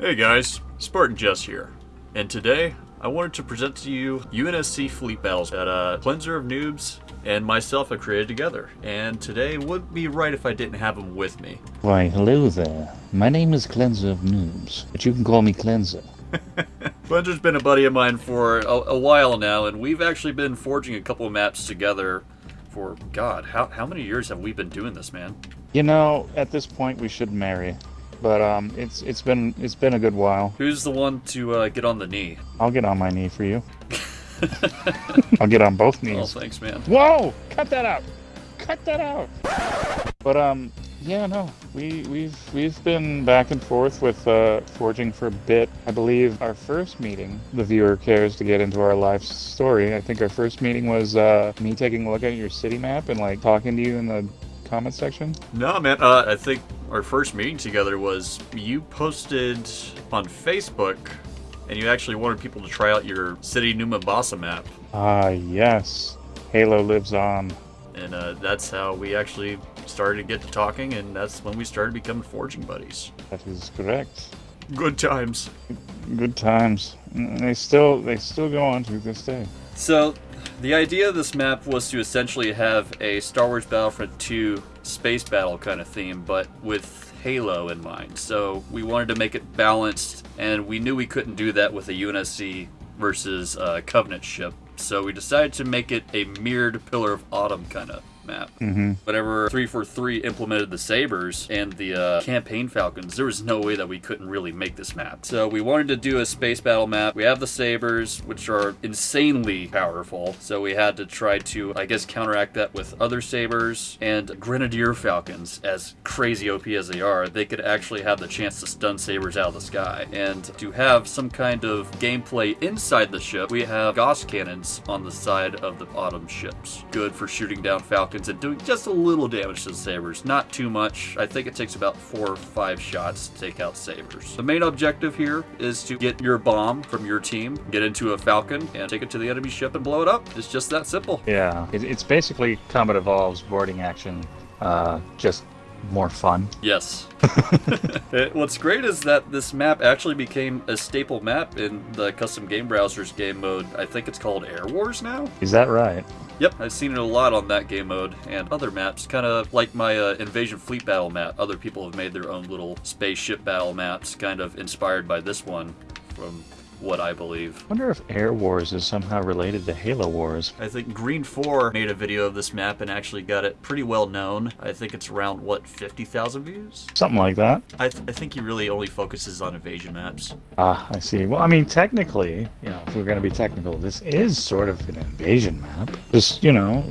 Hey guys, Spartan Jess here, and today I wanted to present to you UNSC Fleet Battles that uh, Cleanser of Noobs and myself have created together. And today would be right if I didn't have them with me. Why, hello there. My name is Cleanser of Noobs, but you can call me Cleanser. Cleanser's been a buddy of mine for a, a while now, and we've actually been forging a couple of maps together for, God, how, how many years have we been doing this, man? You know, at this point we should marry. But um, it's it's been it's been a good while. Who's the one to uh, get on the knee? I'll get on my knee for you. I'll get on both Oh, knees. thanks, man. Whoa! Cut that out! Cut that out! But um, yeah, no, we we've we've been back and forth with uh, forging for a bit. I believe our first meeting, the viewer cares to get into our life story. I think our first meeting was uh, me taking a look at your city map and like talking to you in the comment section. No, man. Uh, I think our first meeting together was you posted on Facebook, and you actually wanted people to try out your City New Mombasa map, Ah, yes, Halo lives on. and uh, that's how we actually started to get to talking, and that's when we started becoming forging buddies. That is correct. Good times. Good times. They still they still go on to this day. So, the idea of this map was to essentially have a Star Wars Battlefront 2 space battle kind of theme, but with Halo in mind. So, we wanted to make it balanced, and we knew we couldn't do that with a UNSC versus uh, Covenant ship. So, we decided to make it a mirrored Pillar of Autumn kind of map. Mm-hmm. Whenever 343 implemented the Sabres and the uh, Campaign Falcons, there was no way that we couldn't really make this map. So we wanted to do a space battle map. We have the Sabres, which are insanely powerful. So we had to try to, I guess, counteract that with other Sabres and Grenadier Falcons. As crazy OP as they are, they could actually have the chance to stun Sabres out of the sky. And to have some kind of gameplay inside the ship, we have Gauss cannons on the side of the bottom ships. Good for shooting down Falcons and doing just a little damage to the Sabres. Not too much. I think it takes about four or five shots to take out Sabres. The main objective here is to get your bomb from your team, get into a Falcon, and take it to the enemy ship and blow it up. It's just that simple. Yeah, it's basically Combat Evolved boarding action, uh, just more fun. Yes. Uh, What's great is that this map actually became a staple map in the custom game browsers game mode. I think it's called Air Wars now. Is that right? Yep, I've seen it a lot on that game mode and other maps, kind of like my uh, Invasion Fleet Battle map. Other people have made their own little spaceship battle maps, kind of inspired by this one, from what I believe. wonder if Air Wars is somehow related to Halo Wars. I think Green 4 made a video of this map and actually got it pretty well known. I think it's around, what, 50,000 views? Something like that. I, th- I think he really only focuses on invasion maps. Ah, I see. Well, I mean, technically, you know, if we're going to be technical, this is sort of an invasion map. Just, you know,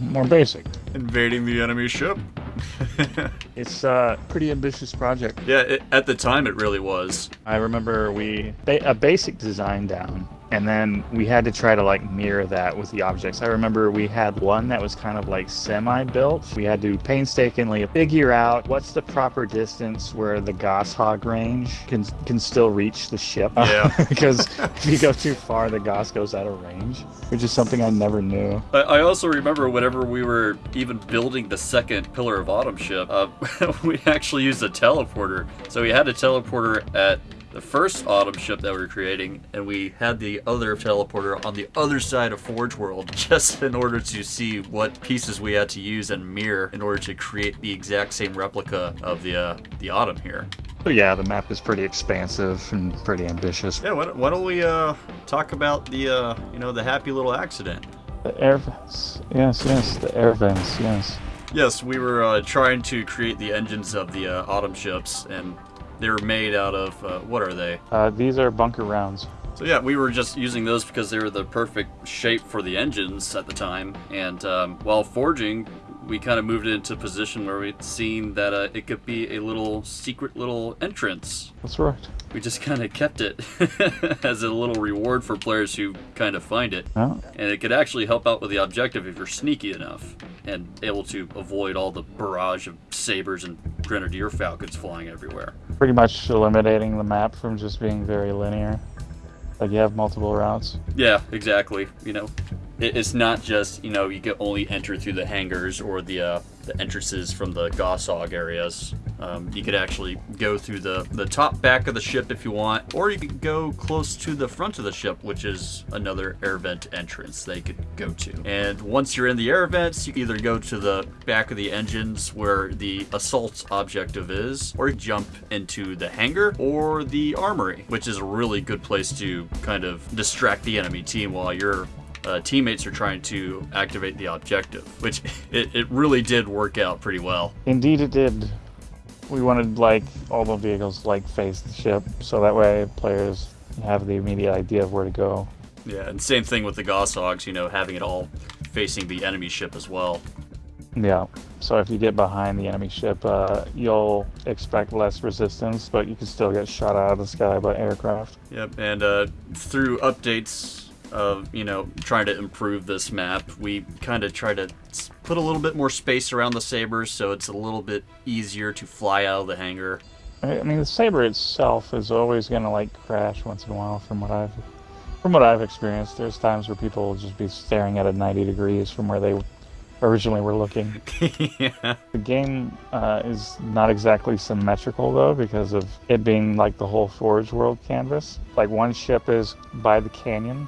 more basic. Invading the enemy ship? It's a pretty ambitious project. yeah, it, at the time it really was. I remember we ba- a basic design down, and then we had to try to like mirror that with the objects. I remember we had one that was kind of like semi-built. We had to painstakingly figure out what's the proper distance where the Gausshog range can can still reach the ship. Yeah. because if you go too far, the Gauss goes out of range, which is something I never knew. I, I also remember whenever we were even building the second Pillar of Autumn ship, uh, we actually used a teleporter. So we had a teleporter at the first Autumn ship that we were creating, and we had the other teleporter on the other side of Forge World, just in order to see what pieces we had to use and mirror in order to create the exact same replica of the uh, the Autumn here. So yeah, the map is pretty expansive and pretty ambitious. Yeah, why don't, why don't we uh, talk about the uh, you know the happy little accident? The air vents, yes, yes, the air vents, yes. Yes, we were uh, trying to create the engines of the uh, autumn ships, and they were made out of uh, what are they? Uh, these are bunker rounds. So yeah, we were just using those because they were the perfect shape for the engines at the time. And um, while forging, we kind of moved it into a position where we'd seen that uh, it could be a little secret little entrance. That's right. We just kind of kept it as a little reward for players who kind of find it. Oh, And it could actually help out with the objective if you're sneaky enough and able to avoid all the barrage of sabers and grenadier falcons flying everywhere. pretty much eliminating the map from just being very linear. Like you have multiple routes. Yeah, exactly. You know, it's not just you know you can only enter through the hangars or the uh, the entrances from the Gausshog areas. Um, you could actually go through the, the top back of the ship if you want, or you could go close to the front of the ship, which is another air vent entrance they could go to. And once you're in the air vents, you either go to the back of the engines where the assault objective is, or jump into the hangar or the armory, which is a really good place to kind of distract the enemy team while your uh, teammates are trying to activate the objective, which it, it really did work out pretty well. Indeed, it did. We wanted like all the vehicles like face the ship, so that way players have the immediate idea of where to go. Yeah, and same thing with the Gausshogs, you know, having it all facing the enemy ship as well. Yeah. So if you get behind the enemy ship, uh, you'll expect less resistance, but you can still get shot out of the sky by aircraft. Yep, and uh, through updates of you know trying to improve this map, we kind of try to put a little bit more space around the sabers, so it's a little bit easier to fly out of the hangar. I mean, the saber itself is always gonna like crash once in a while, from what I've from what I've experienced. There's times where people will just be staring at it 90 degrees from where they originally were looking. yeah. The game uh, is not exactly symmetrical though because of it being like the whole Forge World canvas. Like one ship is by the canyon,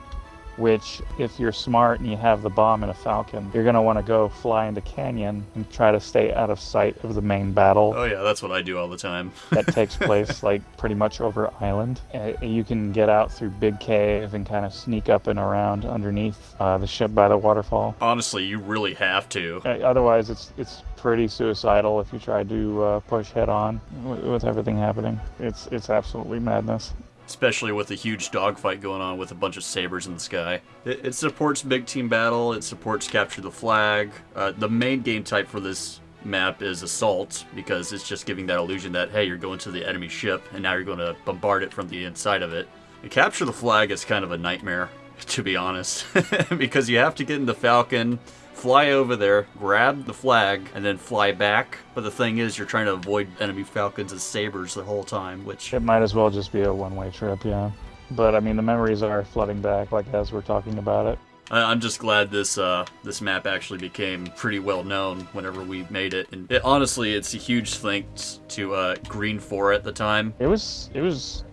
which if you're smart and you have the bomb in a falcon you're going to want to go fly into canyon and try to stay out of sight of the main battle. Oh yeah, that's what I do all the time. that takes place like pretty much over island. Uh, you can get out through big cave and kind of sneak up and around underneath uh, the ship by the waterfall. Honestly, you really have to. Uh, otherwise it's it's pretty suicidal if you try to uh, push head on with, with everything happening. It's it's absolutely madness especially with a huge dogfight going on with a bunch of sabers in the sky. It, it supports big team battle. It supports capture the flag. Uh, the main game type for this map is assault because it's just giving that illusion that hey, you're going to the enemy ship and now you're going to bombard it from the inside of it. And capture the flag is kind of a nightmare, to be honest, because you have to get in the Falcon fly over there, grab the flag, and then fly back. But the thing is, you're trying to avoid enemy falcons and sabers the whole time, which It might as well just be a one-way trip, yeah. But I mean, the memories are flooding back, like as we're talking about it. I- I'm just glad this uh, this map actually became pretty well known whenever we made it. And it, honestly, it's a huge thanks to uh, Green Four at the time. It was it was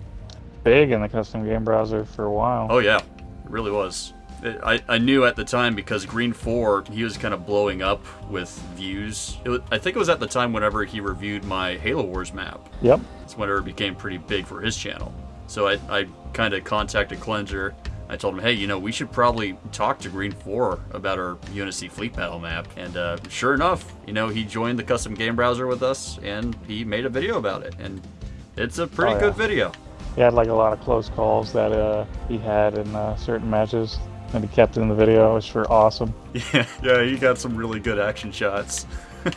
big in the custom game browser for a while. Oh yeah, it really was. I, I knew at the time because Green 4, he was kind of blowing up with views. It was, I think it was at the time whenever he reviewed my Halo Wars map. Yep. It's whenever it became pretty big for his channel. So I, I kind of contacted Cleanser. I told him, hey, you know, we should probably talk to Green 4 about our Unity Fleet Battle map. And uh, sure enough, you know, he joined the custom game browser with us and he made a video about it. And it's a pretty Oh, yeah. good video. He had like a lot of close calls that uh, he had in uh, certain matches, and he kept it in the video, which were awesome. Yeah, yeah, he got some really good action shots.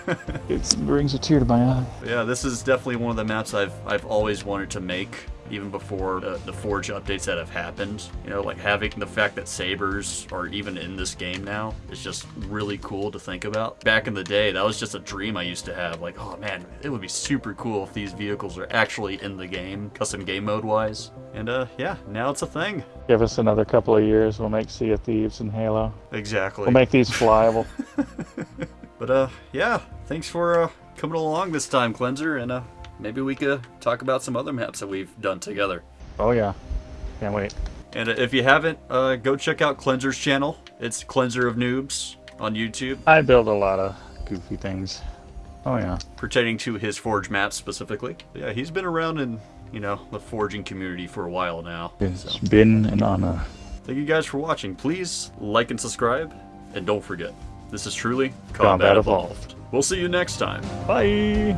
It brings a tear to my eye. Yeah, this is definitely one of the maps I've I've always wanted to make, even before uh, the Forge updates that have happened. You know, like having the fact that sabers are even in this game now is just really cool to think about. Back in the day, that was just a dream I used to have. Like, oh man, it would be super cool if these vehicles are actually in the game, custom game mode wise. And uh, yeah, now it's a thing. Give us another couple of years, we'll make Sea of Thieves and Halo. Exactly. We'll make these flyable. But uh, yeah, thanks for uh, coming along this time, Cleanser, and uh, maybe we could talk about some other maps that we've done together. oh yeah, can't wait. And if you haven't, uh, go check out Cleanser's channel. It's Cleanser of Noobs on YouTube, I build a lot of goofy things. Oh yeah. pertaining to his Forge maps specifically. Yeah, he's been around in you know the forging community for a while now. It's been an honor. Thank you guys for watching. Please like and subscribe, and don't forget, this is truly Combat Combat Evolved. Evolved. We'll see you next time. Bye.